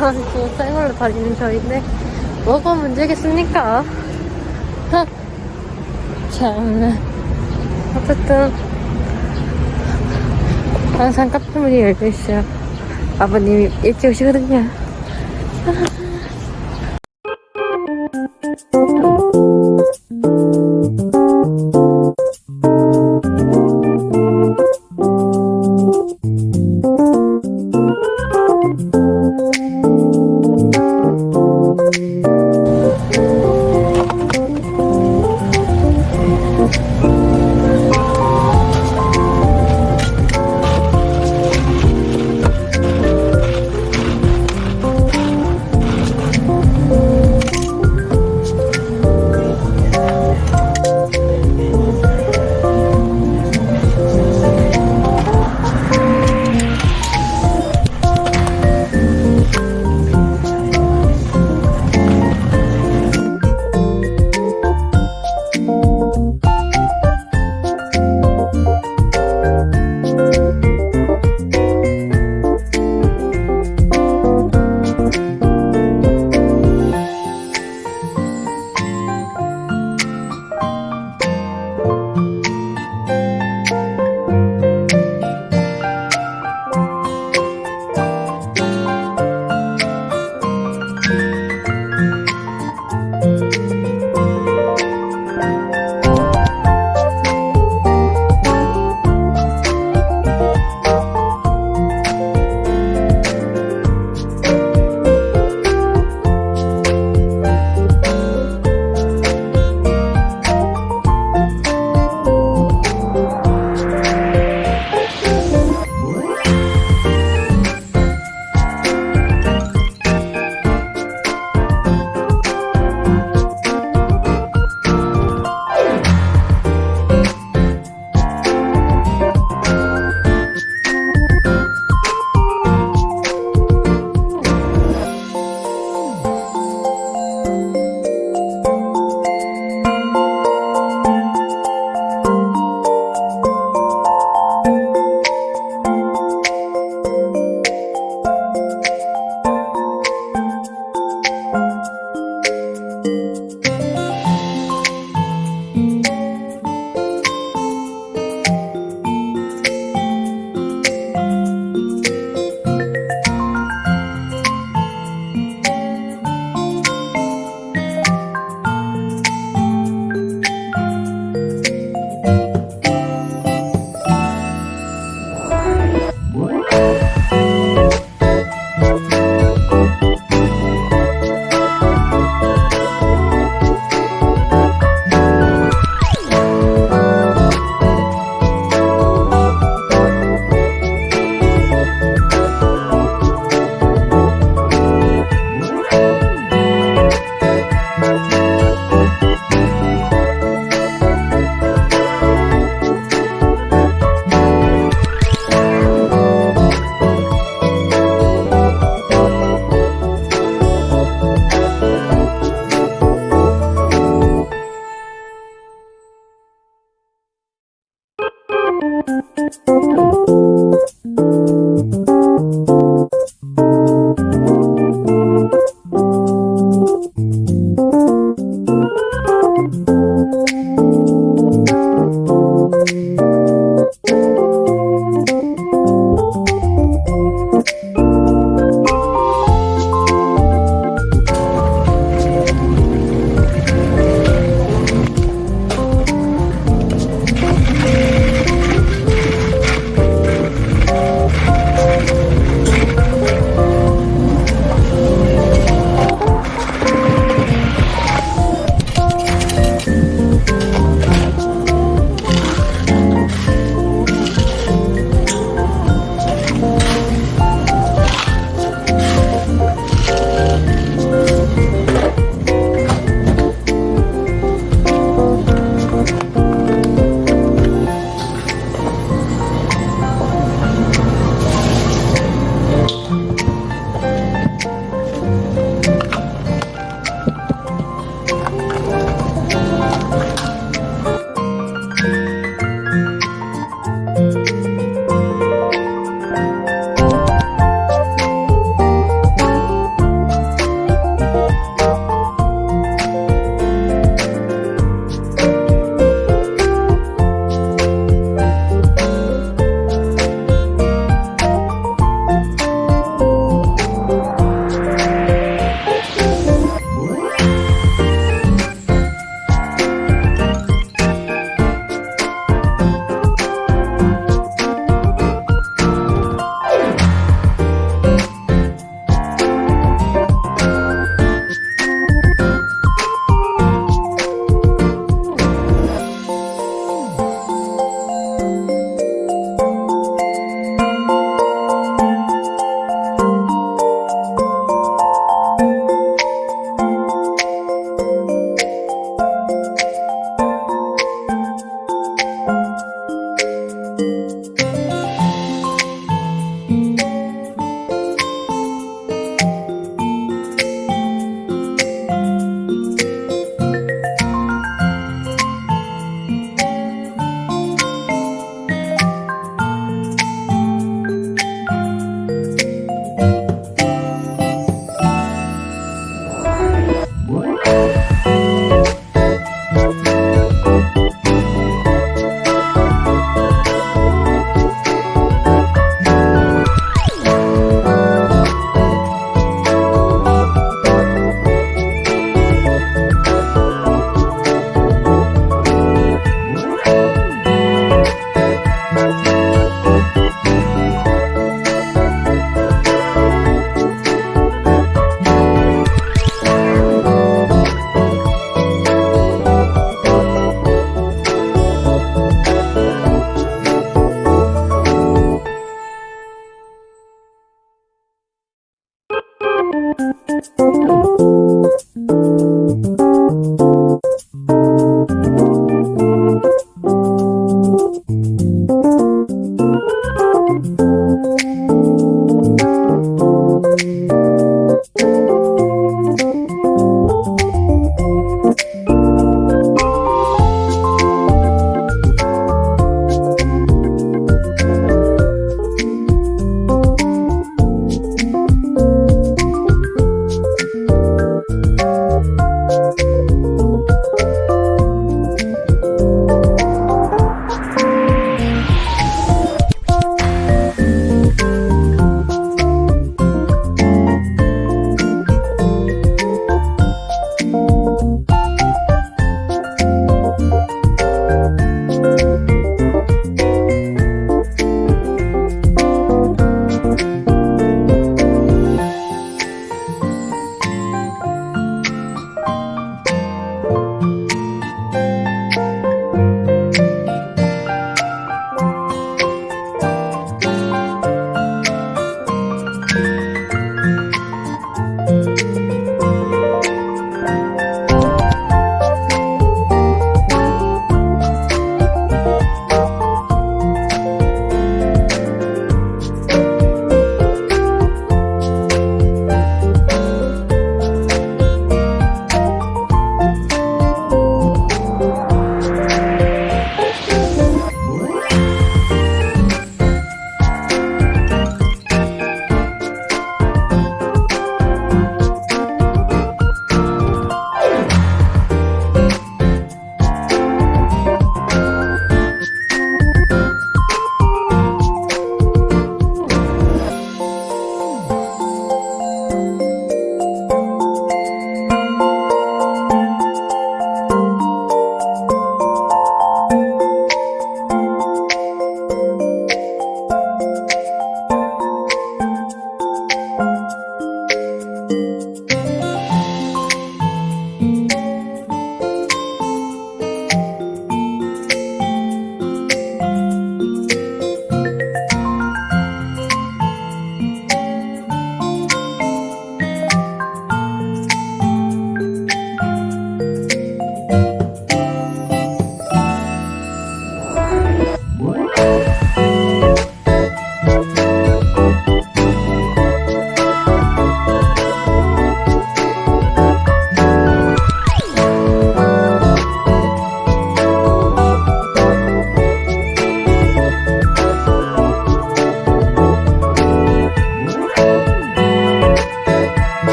아, 가지고 생얼로 다니는 저인데 뭐가 문제겠습니까? 참나. 어쨌든 항상 카페 문이 열려 있어요. 아버님이 일찍 오시거든요.